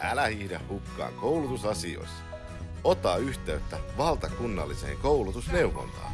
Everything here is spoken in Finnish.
älä hiidä hukkaan koulutusasioissa. Ota yhteyttä valtakunnalliseen koulutusneuvontaan.